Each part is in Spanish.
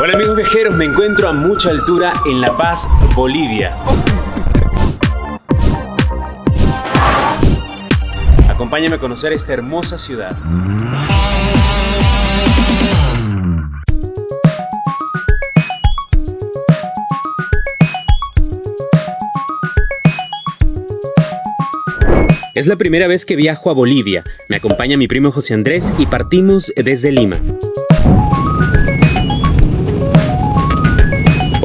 Hola amigos viajeros, me encuentro a mucha altura en La Paz, Bolivia. Acompáñame a conocer esta hermosa ciudad. Es la primera vez que viajo a Bolivia. Me acompaña mi primo José Andrés y partimos desde Lima.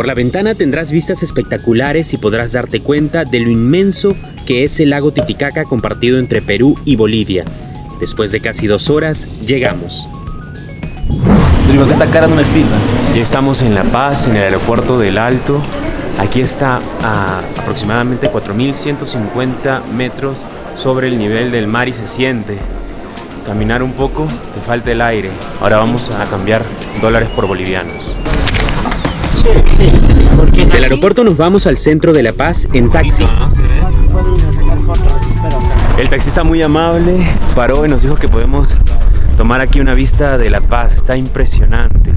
Por la ventana tendrás vistas espectaculares y podrás darte cuenta de lo inmenso que es el lago Titicaca compartido entre Perú y Bolivia. Después de casi dos horas, llegamos. esta cara no me Ya estamos en La Paz, en el aeropuerto del Alto. Aquí está a aproximadamente 4.150 metros sobre el nivel del mar y se siente. Caminar un poco, te falta el aire. Ahora vamos a cambiar dólares por bolivianos. Del aeropuerto nos vamos al centro de La Paz en taxi. El taxista muy amable paró y nos dijo que podemos tomar aquí una vista de La Paz. Está impresionante.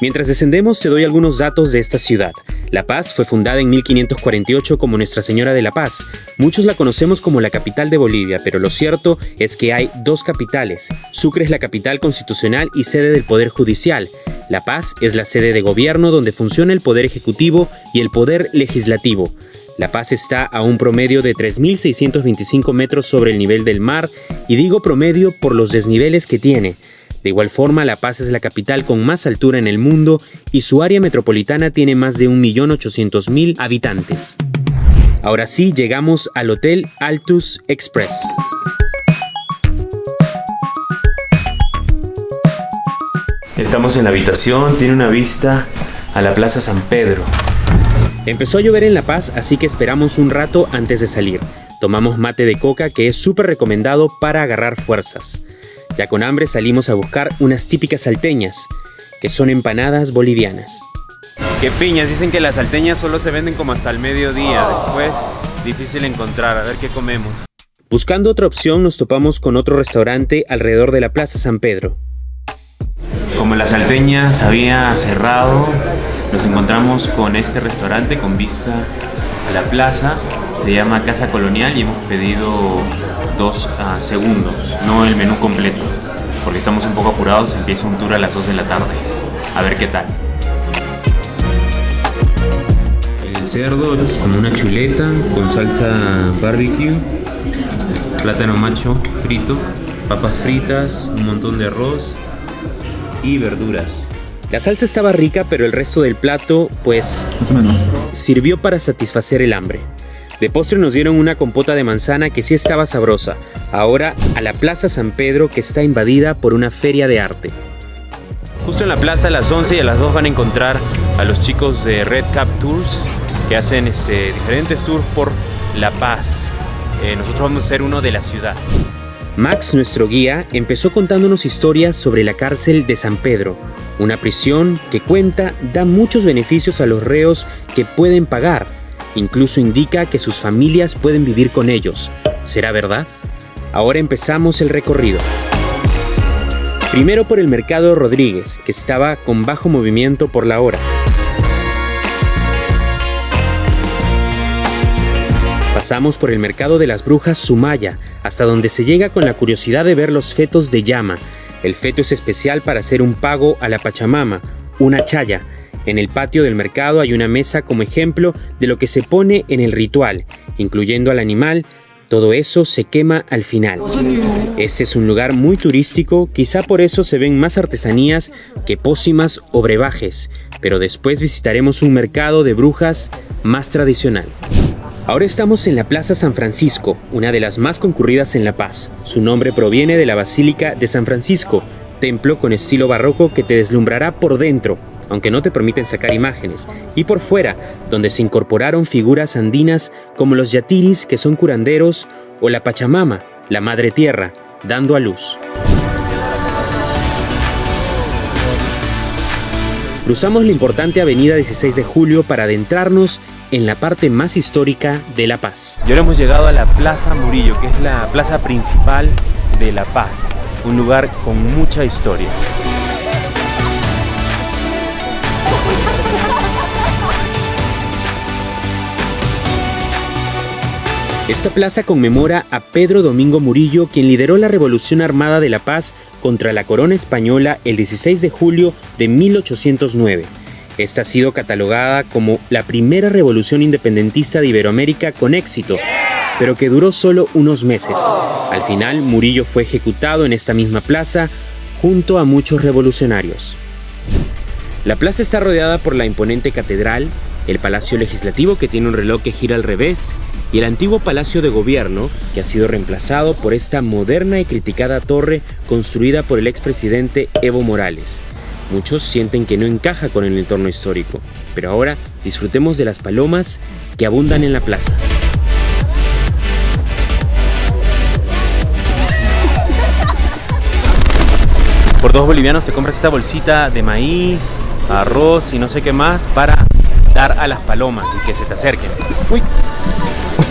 Mientras descendemos te doy algunos datos de esta ciudad. La Paz fue fundada en 1548 como Nuestra Señora de la Paz. Muchos la conocemos como la capital de Bolivia, pero lo cierto es que hay dos capitales. Sucre es la capital constitucional y sede del Poder Judicial. La Paz es la sede de gobierno donde funciona el Poder Ejecutivo y el Poder Legislativo. La Paz está a un promedio de 3.625 metros sobre el nivel del mar y digo promedio por los desniveles que tiene. De igual forma, La Paz es la capital con más altura en el mundo y su área metropolitana tiene más de 1.800.000 habitantes. Ahora sí, llegamos al Hotel Altus Express. Estamos en la habitación, tiene una vista a la Plaza San Pedro. Empezó a llover en La Paz, así que esperamos un rato antes de salir. Tomamos mate de coca que es súper recomendado para agarrar fuerzas. Ya con hambre salimos a buscar unas típicas salteñas, que son empanadas bolivianas. Qué piñas, dicen que las salteñas solo se venden como hasta el mediodía, después difícil encontrar, a ver qué comemos. Buscando otra opción nos topamos con otro restaurante alrededor de la Plaza San Pedro. Como la salteña se había cerrado, nos encontramos con este restaurante con vista a la plaza. Se llama Casa Colonial y hemos pedido dos ah, segundos, no el menú completo, porque estamos un poco apurados, empieza un tour a las 2 de la tarde. A ver qué tal. El cerdo como una chuleta con salsa barbecue, plátano macho frito, papas fritas, un montón de arroz y verduras. La salsa estaba rica, pero el resto del plato, pues, sirvió para satisfacer el hambre. De postre nos dieron una compota de manzana que sí estaba sabrosa. Ahora a la Plaza San Pedro que está invadida por una feria de arte. Justo en la plaza a las 11 y a las 2 van a encontrar a los chicos de Red Cap Tours que hacen este, diferentes tours por La Paz. Eh, nosotros vamos a ser uno de la ciudad. Max, nuestro guía, empezó contándonos historias sobre la cárcel de San Pedro, una prisión que cuenta da muchos beneficios a los reos que pueden pagar Incluso indica que sus familias pueden vivir con ellos. ¿Será verdad? Ahora empezamos el recorrido. Primero por el Mercado Rodríguez, que estaba con bajo movimiento por la hora. Pasamos por el Mercado de las Brujas Sumaya, hasta donde se llega con la curiosidad de ver los fetos de llama. El feto es especial para hacer un pago a la Pachamama, una chaya, en el patio del mercado hay una mesa como ejemplo de lo que se pone en el ritual, incluyendo al animal. Todo eso se quema al final. Este es un lugar muy turístico, quizá por eso se ven más artesanías que pócimas o brebajes, pero después visitaremos un mercado de brujas más tradicional. Ahora estamos en la Plaza San Francisco, una de las más concurridas en La Paz. Su nombre proviene de la Basílica de San Francisco, templo con estilo barroco que te deslumbrará por dentro, aunque no te permiten sacar imágenes, y por fuera, donde se incorporaron figuras andinas como los yatiris, que son curanderos, o la Pachamama, la Madre Tierra, dando a luz. Cruzamos la importante avenida 16 de Julio para adentrarnos en la parte más histórica de La Paz. Y ahora hemos llegado a la Plaza Murillo, que es la plaza principal de La Paz. un lugar con mucha historia. Esta plaza conmemora a Pedro Domingo Murillo, quien lideró la Revolución Armada de la Paz contra la corona española el 16 de julio de 1809. Esta ha sido catalogada como la primera revolución independentista de Iberoamérica con éxito, pero que duró solo unos meses. Al final, Murillo fue ejecutado en esta misma plaza junto a muchos revolucionarios. La plaza está rodeada por la imponente catedral, el Palacio Legislativo que tiene un reloj que gira al revés y el antiguo Palacio de Gobierno que ha sido reemplazado por esta moderna y criticada torre construida por el expresidente Evo Morales. Muchos sienten que no encaja con el entorno histórico, pero ahora disfrutemos de las palomas que abundan en la plaza. Por dos bolivianos te compras esta bolsita de maíz, arroz y no sé qué más para dar a las palomas y que se te acerquen. Uy,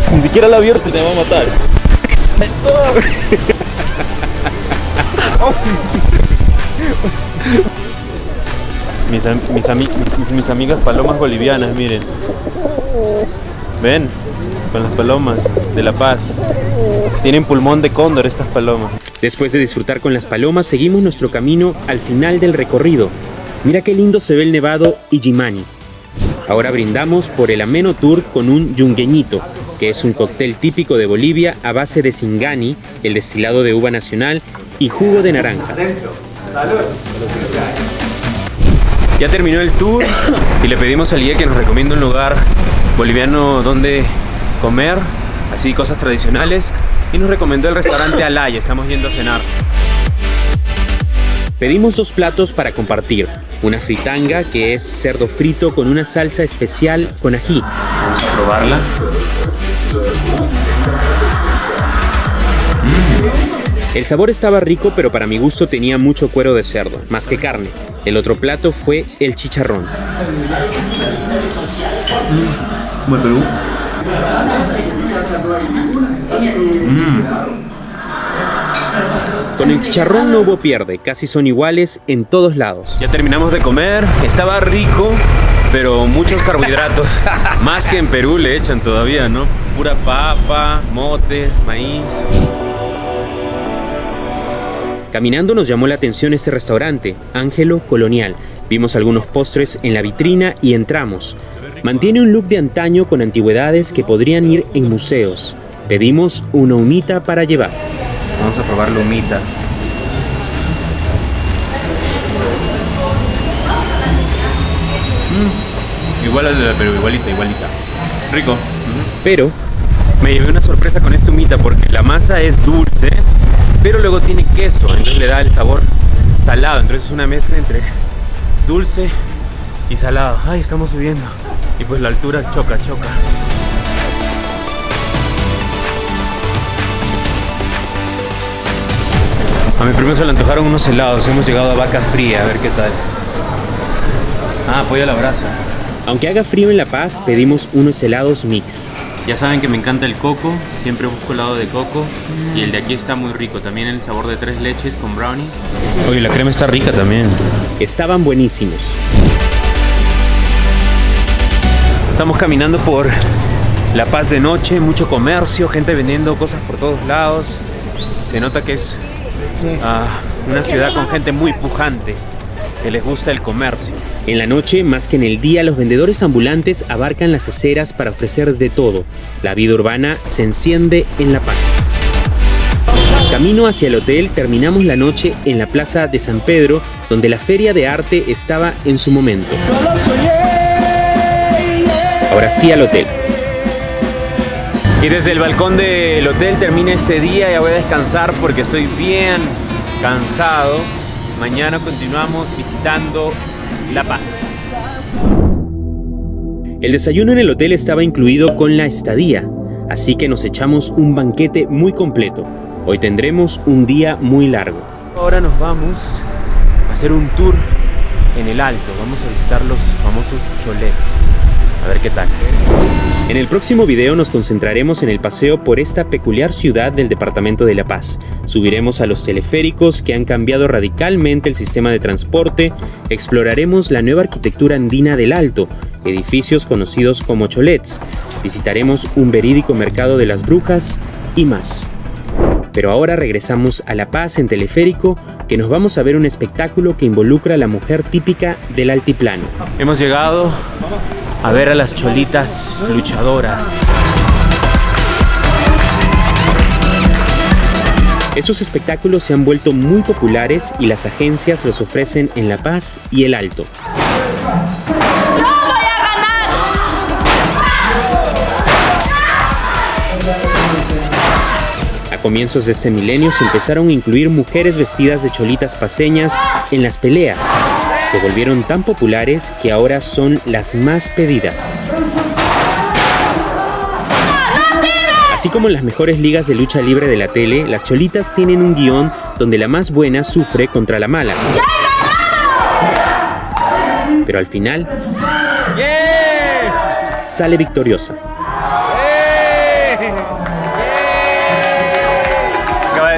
ni siquiera la abierto te va a matar. Mis, mis, mis amigas palomas bolivianas, miren. Ven, con las palomas de La Paz. Tienen pulmón de cóndor estas palomas. Después de disfrutar con las palomas, seguimos nuestro camino al final del recorrido. Mira qué lindo se ve el nevado Ijimani. Ahora brindamos por el ameno tour con un yungueñito, que es un cóctel típico de Bolivia a base de singani, el destilado de uva nacional, y jugo de naranja. Ya terminó el tour y le pedimos al guía que nos recomienda un lugar boliviano donde comer, así cosas tradicionales, y nos recomendó el restaurante Alaya, estamos yendo a cenar. Pedimos dos platos para compartir, una fritanga que es cerdo frito con una salsa especial con ají. Vamos a probarla. El sabor estaba rico, pero para mi gusto tenía mucho cuero de cerdo, más que carne. El otro plato fue el chicharrón. Mm. Con el chicharrón no hubo pierde, casi son iguales en todos lados. Ya terminamos de comer, estaba rico, pero muchos carbohidratos. Más que en Perú le echan todavía, ¿no? Pura papa, mote, maíz. Caminando nos llamó la atención este restaurante, Ángelo Colonial. Vimos algunos postres en la vitrina y entramos. Mantiene un look de antaño con antigüedades que podrían ir en museos. Pedimos una humita para llevar. Vamos a probar la humita. Mm, igual a la pero igualita, igualita. Rico. Pero me llevé una sorpresa con esta humita porque la masa es dulce pero luego tiene queso, entonces le da el sabor salado, entonces es una mezcla entre dulce y salado. Ay, estamos subiendo. Y pues la altura choca, choca. A mi primo se le antojaron unos helados, hemos llegado a Vaca Fría, a ver qué tal. Ah, pollo a la brasa. Aunque haga frío en La Paz, pedimos unos helados mix. Ya saben que me encanta el coco, siempre busco helado de coco y el de aquí está muy rico, también el sabor de tres leches con brownie. Oye, la crema está rica también. Estaban buenísimos. Estamos caminando por La Paz de noche, mucho comercio, gente vendiendo cosas por todos lados. Se nota que es ah, una ciudad con gente muy pujante que les gusta el comercio. En la noche, más que en el día, los vendedores ambulantes abarcan las aceras para ofrecer de todo. La vida urbana se enciende en La Paz. Camino hacia el hotel, terminamos la noche en la plaza de San Pedro, donde la feria de arte estaba en su momento. Ahora sí al hotel. Y desde el balcón del hotel termina este día, ya voy a descansar porque estoy bien cansado. Mañana continuamos visitando La Paz. El desayuno en el hotel estaba incluido con la estadía, así que nos echamos un banquete muy completo. Hoy tendremos un día muy largo. Ahora nos vamos a hacer un tour en el alto. Vamos a visitar los famosos cholets. A ver qué tal. En el próximo video nos concentraremos en el paseo por esta peculiar ciudad del departamento de La Paz. Subiremos a los teleféricos que han cambiado radicalmente el sistema de transporte, exploraremos la nueva arquitectura andina del Alto, edificios conocidos como cholets, visitaremos un verídico mercado de las brujas y más. Pero ahora regresamos a La Paz en teleférico, que nos vamos a ver un espectáculo que involucra a la mujer típica del altiplano. Hemos llegado a ver a las cholitas luchadoras. Esos espectáculos se han vuelto muy populares y las agencias los ofrecen en La Paz y El Alto. ¡Yo voy a ganar! A comienzos de este milenio se empezaron a incluir mujeres vestidas de cholitas paseñas en las peleas. Se volvieron tan populares que ahora son las más pedidas. Así como en las mejores ligas de lucha libre de la tele, las cholitas tienen un guion donde la más buena sufre contra la mala. Pero al final sale victoriosa.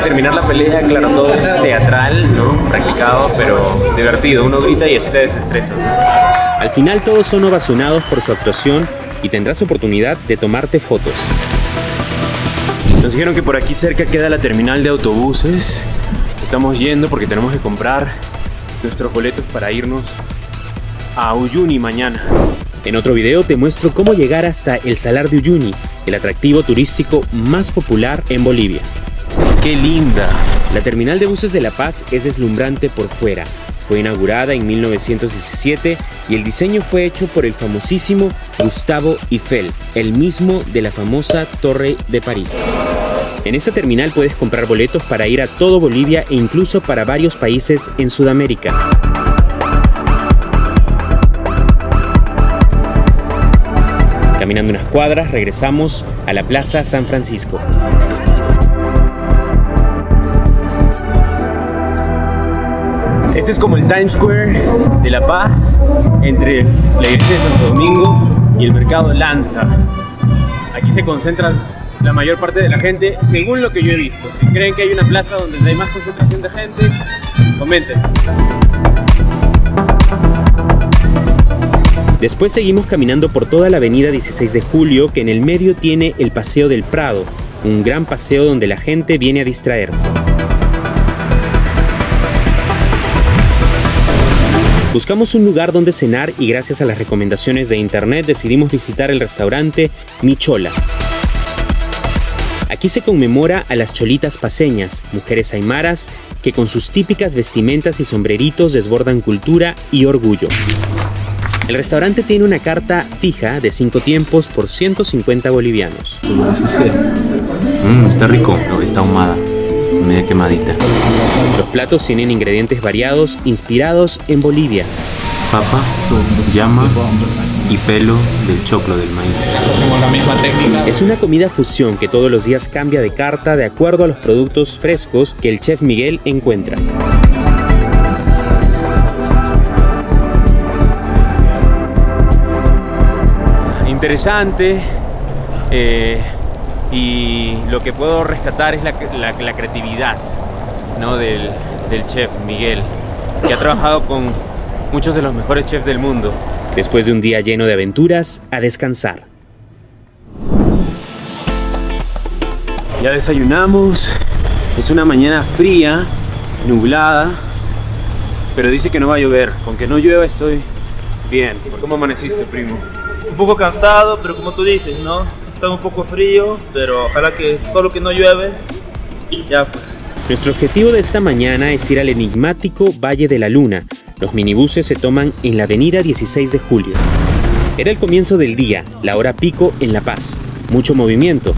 De terminar la pelea, claro, todo es teatral, ¿no? Practicado, pero divertido. Uno grita y así te desestresas. Al final todos son ovacionados por su actuación y tendrás oportunidad de tomarte fotos. Nos dijeron que por aquí cerca queda la terminal de autobuses. Estamos yendo porque tenemos que comprar nuestros boletos para irnos a Uyuni mañana. En otro video te muestro cómo llegar hasta el Salar de Uyuni, el atractivo turístico más popular en Bolivia. ¡Qué linda! La terminal de buses de La Paz es deslumbrante por fuera. Fue inaugurada en 1917 y el diseño fue hecho por el famosísimo Gustavo Eiffel, el mismo de la famosa Torre de París. En esta terminal puedes comprar boletos para ir a todo Bolivia e incluso para varios países en Sudamérica. Caminando unas cuadras regresamos a la Plaza San Francisco. Este es como el Times Square de La Paz, entre la iglesia de Santo Domingo y el mercado Lanza. Aquí se concentra la mayor parte de la gente, según lo que yo he visto. Si creen que hay una plaza donde hay más concentración de gente, comenten. Después seguimos caminando por toda la avenida 16 de Julio, que en el medio tiene el Paseo del Prado, un gran paseo donde la gente viene a distraerse. Buscamos un lugar donde cenar y gracias a las recomendaciones de internet decidimos visitar el restaurante Michola. Aquí se conmemora a las cholitas paseñas, mujeres aymaras que con sus típicas vestimentas y sombreritos desbordan cultura y orgullo. El restaurante tiene una carta fija de 5 tiempos por 150 bolivianos. Mmm, está rico, está ahumada, media quemadita. Los platos tienen ingredientes variados inspirados en Bolivia. Papa, llama y pelo del choclo del maíz. La misma técnica. Es una comida fusión que todos los días cambia de carta de acuerdo a los productos frescos que el chef Miguel encuentra. Interesante eh, y lo que puedo rescatar es la, la- la creatividad ¿no? del, del chef Miguel, que ha trabajado con muchos de los mejores chefs del mundo. Después de un día lleno de aventuras, a descansar. Ya desayunamos, es una mañana fría, nublada, pero dice que no va a llover. Con que no llueva estoy bien. ¿Cómo amaneciste, primo? un poco cansado, pero como tú dices, ¿no? Está un poco frío, pero ojalá que solo que no llueve. Ya pues. Nuestro objetivo de esta mañana es ir al enigmático Valle de la Luna. Los minibuses se toman en la avenida 16 de julio. Era el comienzo del día, la hora pico en La Paz. Mucho movimiento.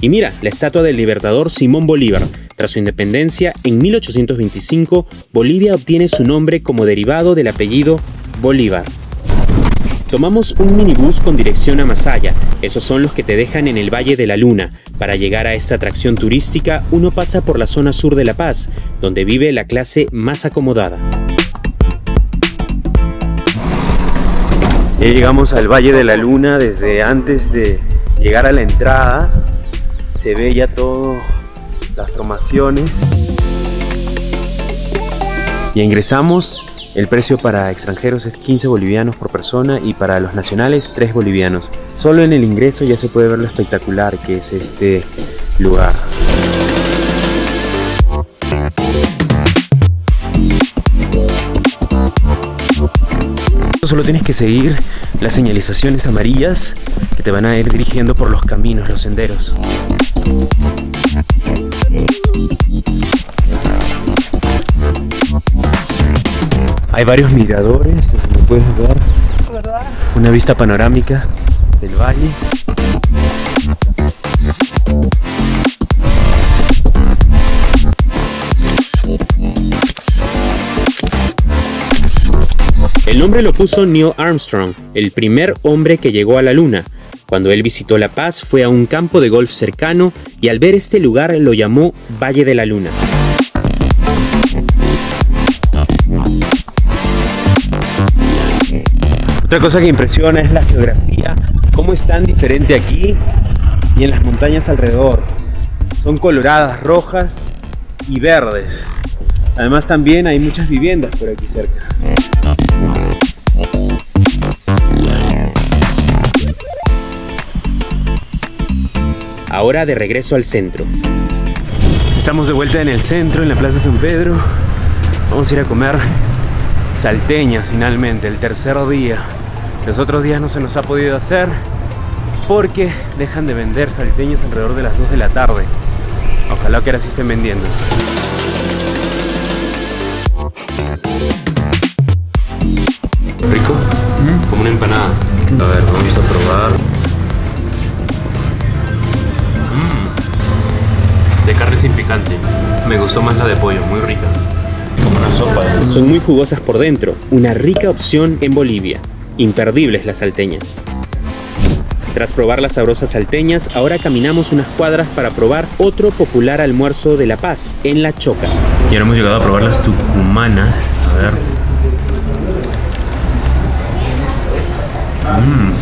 Y mira, la estatua del libertador Simón Bolívar. Tras su independencia, en 1825, Bolivia obtiene su nombre como derivado del apellido Bolívar. Tomamos un minibús con dirección a Masaya. Esos son los que te dejan en el Valle de la Luna. Para llegar a esta atracción turística, uno pasa por la zona sur de La Paz, donde vive la clase más acomodada. Ya llegamos al Valle de la Luna desde antes de llegar a la entrada. Se ve ya todo las formaciones. Y ingresamos. El precio para extranjeros es 15 bolivianos por persona y para los nacionales 3 bolivianos. Solo en el ingreso ya se puede ver lo espectacular que es este lugar. Solo tienes que seguir las señalizaciones amarillas que te van a ir dirigiendo por los caminos, los senderos. Hay varios miradores, como puedes ver. Una vista panorámica del valle. El nombre lo puso Neil Armstrong, el primer hombre que llegó a la Luna. Cuando él visitó La Paz fue a un campo de golf cercano y al ver este lugar lo llamó Valle de la Luna. Otra cosa que impresiona es la geografía, cómo es tan diferente aquí y en las montañas alrededor. Son coloradas, rojas y verdes. Además también hay muchas viviendas por aquí cerca. Ahora de regreso al centro. Estamos de vuelta en el centro, en la Plaza San Pedro. Vamos a ir a comer salteñas finalmente, el tercer día. Los otros días no se nos ha podido hacer porque dejan de vender salteñas alrededor de las 2 de la tarde. Ojalá que ahora sí estén vendiendo. ¿Rico? Como una empanada. A ver, vamos a probar. Mm. De carne sin picante. Me gustó más la de pollo, muy rica. Como una sopa. Son muy jugosas por dentro, una rica opción en Bolivia. Imperdibles las salteñas. Tras probar las sabrosas salteñas, ahora caminamos unas cuadras para probar otro popular almuerzo de La Paz, en La Choca. Y ahora hemos llegado a probar las tucumanas. A ver. Mm.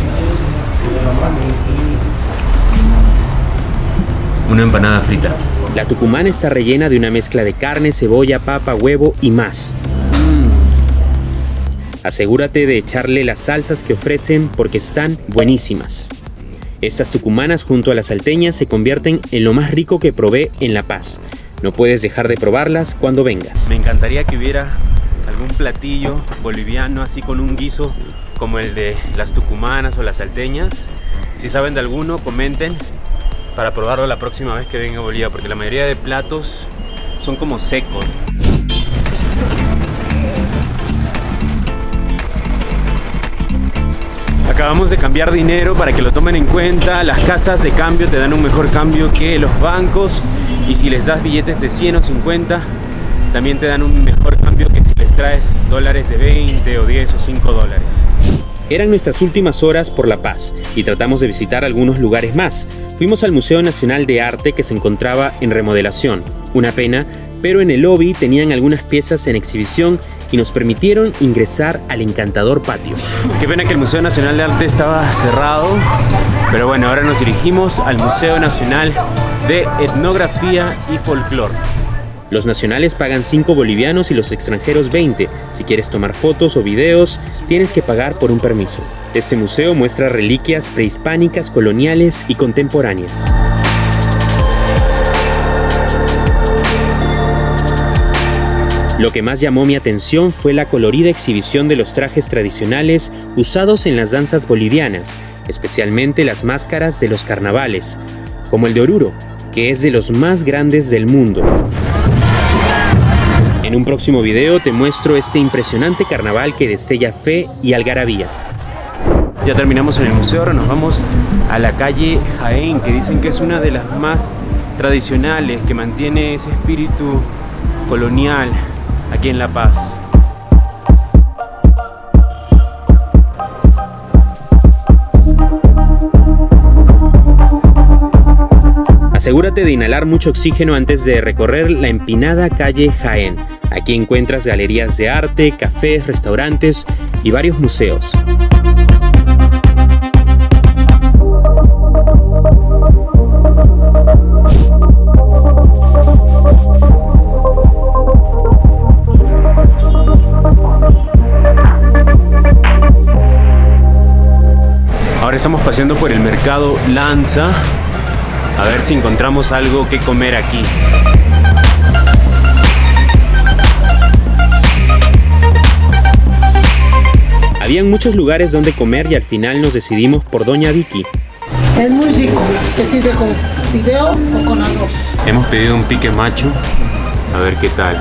Una empanada frita. La tucumana está rellena de una mezcla de carne, cebolla, papa, huevo y más. Asegúrate de echarle las salsas que ofrecen porque están buenísimas. Estas tucumanas junto a las salteñas se convierten en lo más rico que probé en La Paz. No puedes dejar de probarlas cuando vengas. Me encantaría que hubiera algún platillo boliviano así con un guiso como el de las tucumanas o las salteñas. Si saben de alguno, comenten para probarlo la próxima vez que venga a Bolivia, porque la mayoría de platos son como secos. Acabamos de cambiar dinero para que lo tomen en cuenta. Las casas de cambio te dan un mejor cambio que los bancos. Y si les das billetes de 100 o 50, también te dan un mejor cambio que si les traes dólares de 20 o 10 o 5 dólares. Eran nuestras últimas horas por La Paz y tratamos de visitar algunos lugares más. Fuimos al Museo Nacional de Arte que se encontraba en remodelación. Una pena, pero en el lobby tenían algunas piezas en exhibición y nos permitieron ingresar al encantador patio. Qué pena que el Museo Nacional de Arte estaba cerrado, pero bueno, ahora nos dirigimos al Museo Nacional de Etnografía y Folclore. Los nacionales pagan 5 bolivianos y los extranjeros 20. Si quieres tomar fotos o videos, tienes que pagar por un permiso. Este museo muestra reliquias prehispánicas, coloniales y contemporáneas. Lo que más llamó mi atención fue la colorida exhibición de los trajes tradicionales usados en las danzas bolivianas, especialmente las máscaras de los carnavales, como el de Oruro, que es de los más grandes del mundo. En un próximo video te muestro este impresionante carnaval que desella fe y algarabía. Ya terminamos en el museo, ahora nos vamos a la calle Jaén, que dicen que es una de las más tradicionales, que mantiene ese espíritu colonial aquí en La Paz. Asegúrate de inhalar mucho oxígeno antes de recorrer la empinada calle Jaén. Aquí encuentras galerías de arte, cafés, restaurantes y varios museos. Estamos paseando por el mercado Lanza. A ver si encontramos algo que comer aquí. Habían muchos lugares donde comer y al final nos decidimos por Doña Vicky. Es muy rico, se sirve con fideo o con arroz. Hemos pedido un pique macho. A ver qué tal.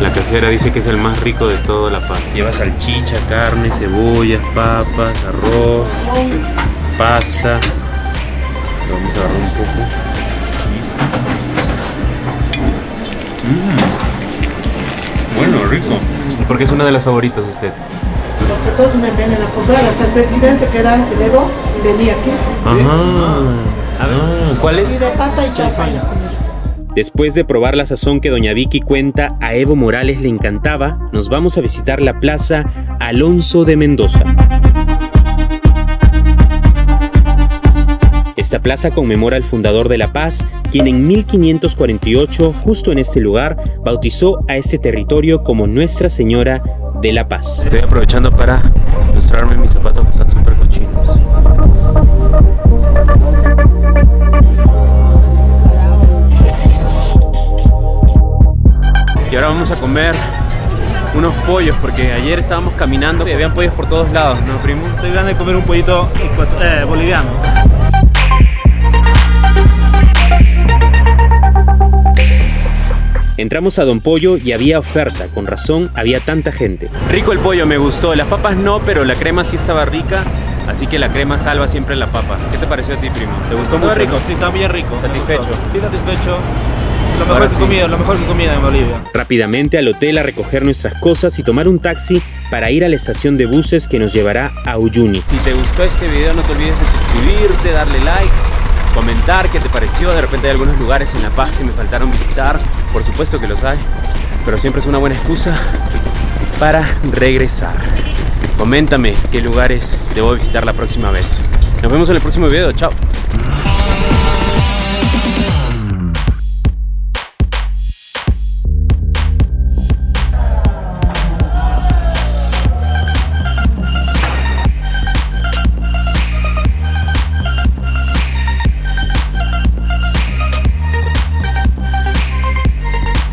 La casera dice que es el más rico de toda La Paz. Lleva salchicha, carne, cebollas, papas, arroz, pasta. Lo vamos a agarrar un poco. Mm. Bueno, rico. ¿Y por qué es uno de los favoritos usted? Porque todos me vienen a comprar, hasta el presidente que era el Evo venía aquí. Ajá. A ver, ¿cuál Y es? de pata y. Después de probar la sazón que Doña Vicky cuenta a Evo Morales le encantaba, nos vamos a visitar la plaza Alonso de Mendoza. Esta plaza conmemora al fundador de La Paz, quien en 1548, justo en este lugar, bautizó a este territorio como Nuestra Señora de la Paz. Estoy aprovechando para mostrarme mis zapatos que están súper cochinos. Y ahora vamos a comer unos pollos porque ayer estábamos caminando y habían pollos por todos lados, ¿no, primo? Estoy ganas de comer un pollito eh, boliviano. Entramos a Don Pollo y había oferta, con razón había tanta gente. Rico el pollo, me gustó. Las papas no, pero la crema sí estaba rica. Así que la crema salva siempre la papa. ¿Qué te pareció a ti, primo? ¿Te gustó Muy mucho? rico, no? sí, está bien rico. ¿Satisfecho? Sí, satisfecho. Lo mejor que sí. comida, lo mejor que comida en Bolivia. Rápidamente al hotel a recoger nuestras cosas y tomar un taxi para ir a la estación de buses que nos llevará a Uyuni. Si te gustó este video no te olvides de suscribirte, darle like, comentar qué te pareció. De repente hay algunos lugares en La Paz que me faltaron visitar. Por supuesto que los hay. Pero siempre es una buena excusa para regresar. Coméntame qué lugares debo visitar la próxima vez. Nos vemos en el próximo video. Chao.